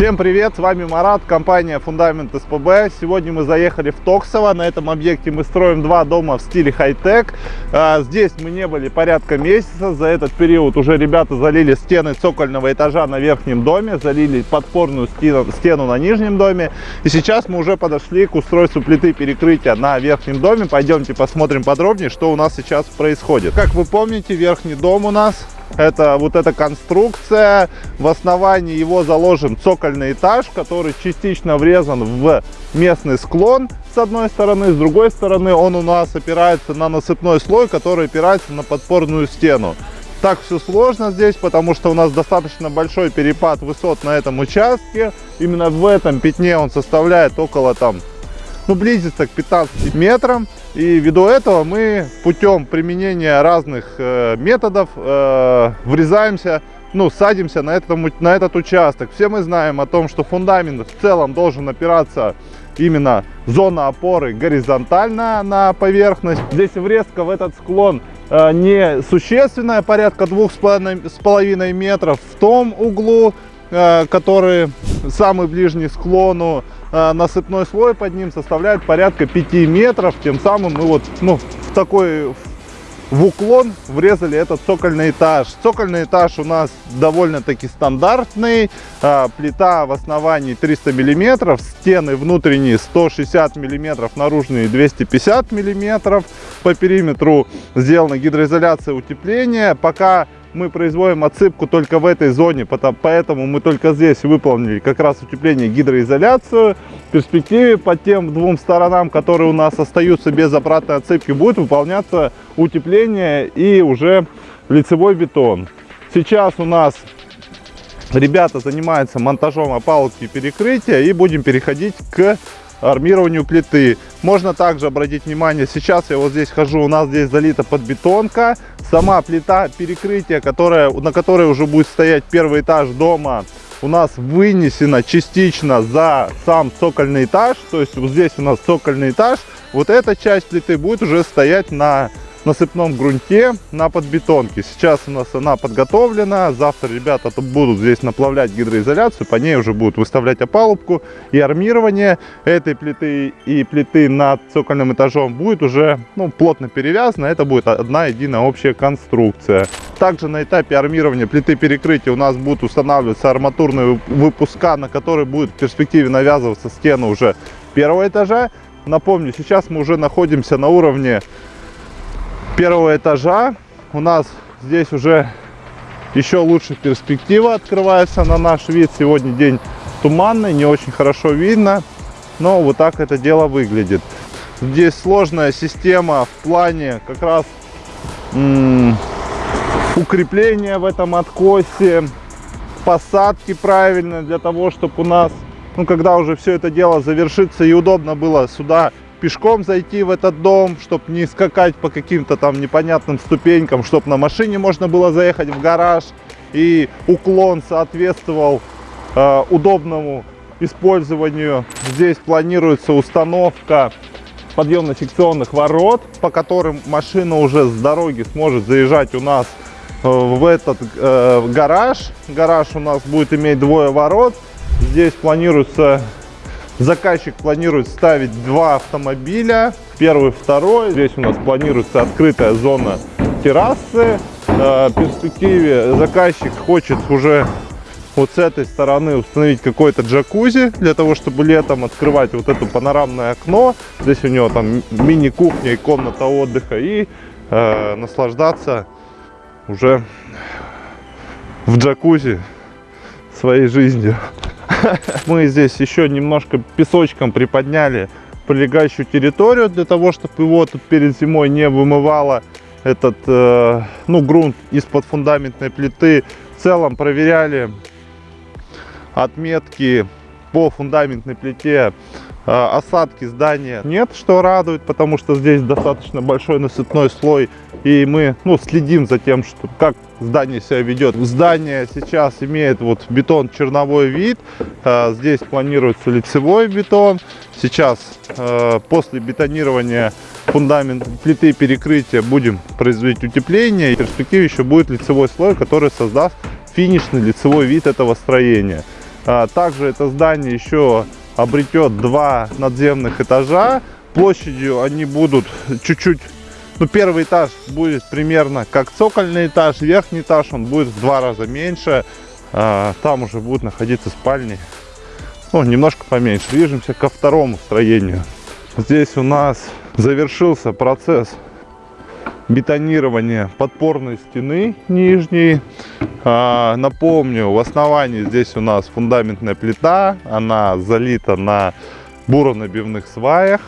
Всем привет, с вами Марат, компания Фундамент СПБ. Сегодня мы заехали в Токсово. На этом объекте мы строим два дома в стиле хай-тек. А, здесь мы не были порядка месяца. За этот период уже ребята залили стены цокольного этажа на верхнем доме, залили подпорную стену, стену на нижнем доме. И сейчас мы уже подошли к устройству плиты перекрытия на верхнем доме. Пойдемте посмотрим подробнее, что у нас сейчас происходит. Как вы помните, верхний дом у нас это вот эта конструкция. В основании его заложен цокольный этаж, который частично врезан в местный склон с одной стороны. С другой стороны он у нас опирается на насыпной слой, который опирается на подпорную стену. Так все сложно здесь, потому что у нас достаточно большой перепад высот на этом участке. Именно в этом пятне он составляет около там ну, близится к 15 метрам. И ввиду этого мы путем применения разных э, методов э, врезаемся, ну, садимся на, этом, на этот участок. Все мы знаем о том, что фундамент в целом должен опираться именно зона опоры горизонтально на поверхность. Здесь врезка в этот склон э, не существенная, порядка двух с половиной метров в том углу, э, который самый ближний склону. Э, насыпной слой под ним составляет порядка 5 метров. Тем самым мы вот ну, в такой в уклон врезали этот цокольный этаж. Цокольный этаж у нас довольно-таки стандартный. А, плита в основании 300 миллиметров, стены внутренние 160 миллиметров, наружные 250 миллиметров. По периметру сделана гидроизоляция утепления. Пока мы производим отсыпку только в этой зоне, поэтому мы только здесь выполнили как раз утепление гидроизоляцию. В перспективе по тем двум сторонам, которые у нас остаются без обратной отсыпки, будет выполняться утепление и уже лицевой бетон. Сейчас у нас ребята занимаются монтажом опалубки перекрытия и будем переходить к армированию плиты. Можно также обратить внимание, сейчас я вот здесь хожу, у нас здесь залита подбетонка. Сама плита перекрытия, которая, на которой уже будет стоять первый этаж дома, у нас вынесена частично за сам цокольный этаж. То есть вот здесь у нас цокольный этаж. Вот эта часть плиты будет уже стоять на насыпном грунте на подбетонке. Сейчас у нас она подготовлена. Завтра ребята будут здесь наплавлять гидроизоляцию. По ней уже будут выставлять опалубку. И армирование этой плиты и плиты над цокольным этажом будет уже ну, плотно перевязано. Это будет одна единая общая конструкция. Также на этапе армирования плиты перекрытия у нас будут устанавливаться арматурные выпуска, на которые будет в перспективе навязываться стены уже первого этажа. Напомню, сейчас мы уже находимся на уровне первого этажа. У нас здесь уже еще лучше перспектива открывается на наш вид. Сегодня день туманный, не очень хорошо видно, но вот так это дело выглядит. Здесь сложная система в плане как раз укрепления в этом откосе, посадки правильно для того, чтобы у нас, ну, когда уже все это дело завершится и удобно было сюда пешком зайти в этот дом, чтобы не скакать по каким-то там непонятным ступенькам, чтобы на машине можно было заехать в гараж и уклон соответствовал э, удобному использованию. Здесь планируется установка подъемно-секционных ворот, по которым машина уже с дороги сможет заезжать у нас э, в этот э, гараж. Гараж у нас будет иметь двое ворот. Здесь планируется Заказчик планирует ставить два автомобиля, первый, второй. Здесь у нас планируется открытая зона террасы. Э, в перспективе заказчик хочет уже вот с этой стороны установить какой-то джакузи, для того, чтобы летом открывать вот это панорамное окно. Здесь у него там мини-кухня и комната отдыха. И э, наслаждаться уже в джакузи своей жизнью. Мы здесь еще немножко песочком приподняли прилегающую территорию для того, чтобы его тут перед зимой не вымывало этот э, ну, грунт из-под фундаментной плиты. В целом проверяли отметки по фундаментной плите э, осадки здания нет, что радует, потому что здесь достаточно большой насыпной слой, и мы ну, следим за тем, что как здание себя ведет. Здание сейчас имеет вот бетон черновой вид, э, здесь планируется лицевой бетон. Сейчас э, после бетонирования фундамент плиты перекрытия будем производить утепление, и в перспективе еще будет лицевой слой, который создаст финишный лицевой вид этого строения. А, также это здание еще обретет два надземных этажа. Площадью они будут чуть-чуть ну, первый этаж будет примерно как цокольный этаж, верхний этаж он будет в два раза меньше. А, там уже будут находиться спальни, ну, немножко поменьше. Движемся ко второму строению. Здесь у нас завершился процесс бетонирования подпорной стены нижней. А, напомню, в основании здесь у нас фундаментная плита, она залита на буронабивных сваях.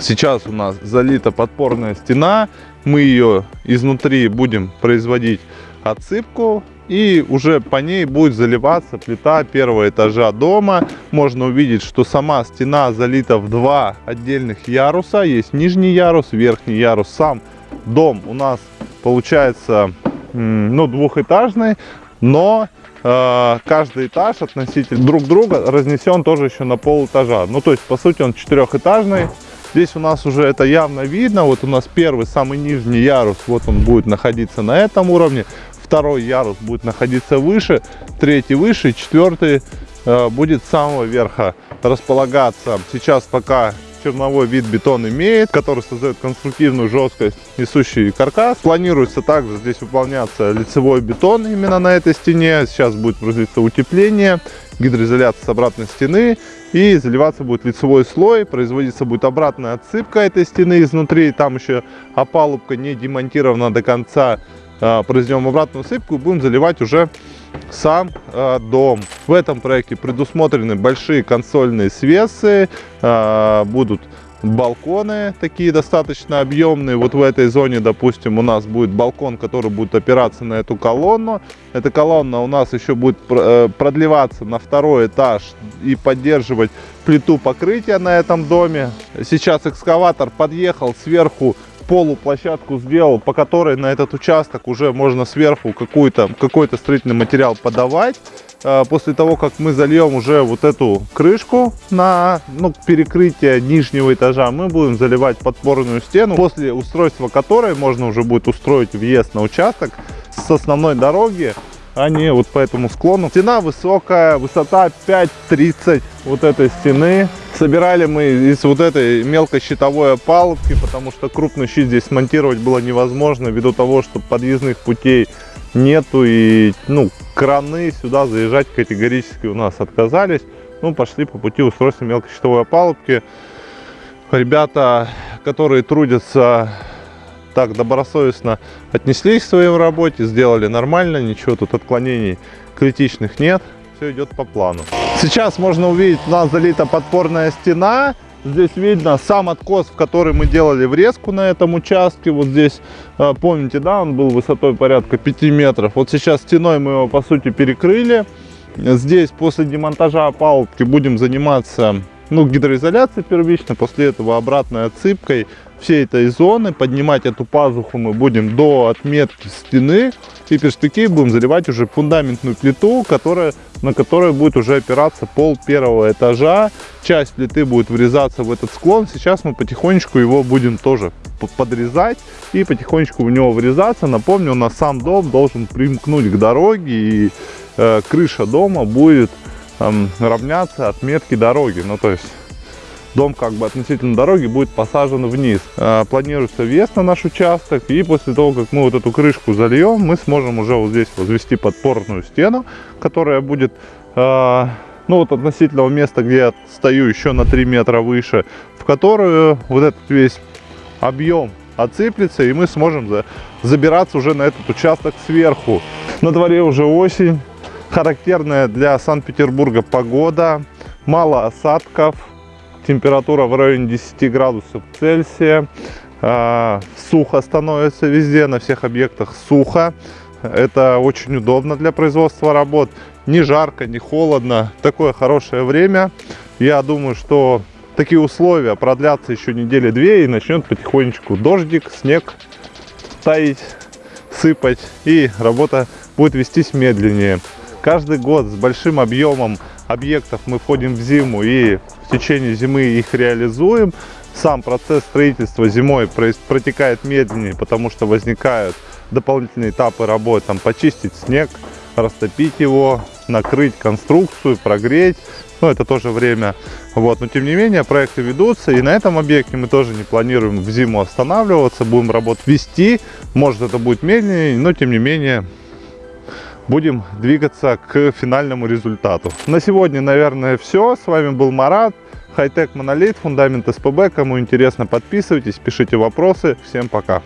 Сейчас у нас залита подпорная стена. Мы ее изнутри будем производить отсыпку. И уже по ней будет заливаться плита первого этажа дома. Можно увидеть, что сама стена залита в два отдельных яруса. Есть нижний ярус, верхний ярус. Сам дом у нас получается ну, двухэтажный. Но э, каждый этаж относительно друг друга разнесен тоже еще на пол этажа. Ну, то есть, по сути, он четырехэтажный. Здесь у нас уже это явно видно. Вот у нас первый, самый нижний ярус, вот он будет находиться на этом уровне. Второй ярус будет находиться выше, третий выше, четвертый э, будет с самого верха располагаться. Сейчас пока черновой вид бетон имеет, который создает конструктивную жесткость, несущий каркас. Планируется также здесь выполняться лицевой бетон именно на этой стене. Сейчас будет производиться утепление, гидроизоляция с обратной стены и заливаться будет лицевой слой, производиться будет обратная отсыпка этой стены изнутри, там еще опалубка не демонтирована до конца, произведем обратную сыпку и будем заливать уже сам э, дом. В этом проекте предусмотрены большие консольные свесы, э, будут балконы такие достаточно объемные. Вот в этой зоне, допустим, у нас будет балкон, который будет опираться на эту колонну. Эта колонна у нас еще будет э, продлеваться на второй этаж и поддерживать плиту покрытия на этом доме. Сейчас экскаватор подъехал сверху полуплощадку сделал, по которой на этот участок уже можно сверху какой-то какой-то строительный материал подавать. А, после того, как мы зальем уже вот эту крышку на ну, перекрытие нижнего этажа, мы будем заливать подпорную стену, после устройства которой можно уже будет устроить въезд на участок с основной дороги а не вот по этому склону. Стена высокая, высота 5,30 вот этой стены. Собирали мы из вот этой мелкой щитовой опалубки, потому что крупный щит здесь смонтировать было невозможно, ввиду того, что подъездных путей нету и ну краны сюда заезжать категорически у нас отказались. Ну, пошли по пути устройства мелкой щитовой опалубки. Ребята, которые трудятся так добросовестно отнеслись к своей работе, сделали нормально, ничего тут отклонений критичных нет, все идет по плану. Сейчас можно увидеть, у нас залита подпорная стена, здесь видно сам откос, в который мы делали врезку на этом участке, вот здесь, а, помните, да, он был высотой порядка 5 метров, вот сейчас стеной мы его по сути перекрыли, здесь после демонтажа опалубки будем заниматься ну, гидроизоляцией первично, после этого обратной отсыпкой всей этой зоны. Поднимать эту пазуху мы будем до отметки стены. И перспективе будем заливать уже фундаментную плиту, которая, на которой будет уже опираться пол первого этажа. Часть плиты будет врезаться в этот склон. Сейчас мы потихонечку его будем тоже подрезать и потихонечку в него врезаться. Напомню, у нас сам дом должен примкнуть к дороге и э, крыша дома будет э, равняться отметке дороги. Ну, то есть дом как бы относительно дороги будет посажен вниз. А, планируется въезд на наш участок, и после того, как мы вот эту крышку зальем, мы сможем уже вот здесь возвести подпорную стену, которая будет, а, ну вот относительного места, где я стою, еще на 3 метра выше, в которую вот этот весь объем отсыплется, и мы сможем забираться уже на этот участок сверху. На дворе уже осень, характерная для Санкт-Петербурга погода, мало осадков, температура в районе 10 градусов Цельсия. А, сухо становится везде, на всех объектах сухо. Это очень удобно для производства работ. Не жарко, не холодно. Такое хорошее время. Я думаю, что такие условия продлятся еще недели две и начнет потихонечку дождик, снег таять, сыпать. И работа будет вестись медленнее. Каждый год с большим объемом объектов мы входим в зиму и в течение зимы их реализуем. Сам процесс строительства зимой протекает медленнее, потому что возникают дополнительные этапы работы, там почистить снег, растопить его, накрыть конструкцию, прогреть. Но это тоже время. Вот. Но тем не менее проекты ведутся. И на этом объекте мы тоже не планируем в зиму останавливаться. Будем работу вести. Может это будет медленнее, но тем не менее будем двигаться к финальному результату. На сегодня, наверное, все. С вами был Марат. Хайтек Монолит, фундамент СПБ. Кому интересно, подписывайтесь, пишите вопросы. Всем пока.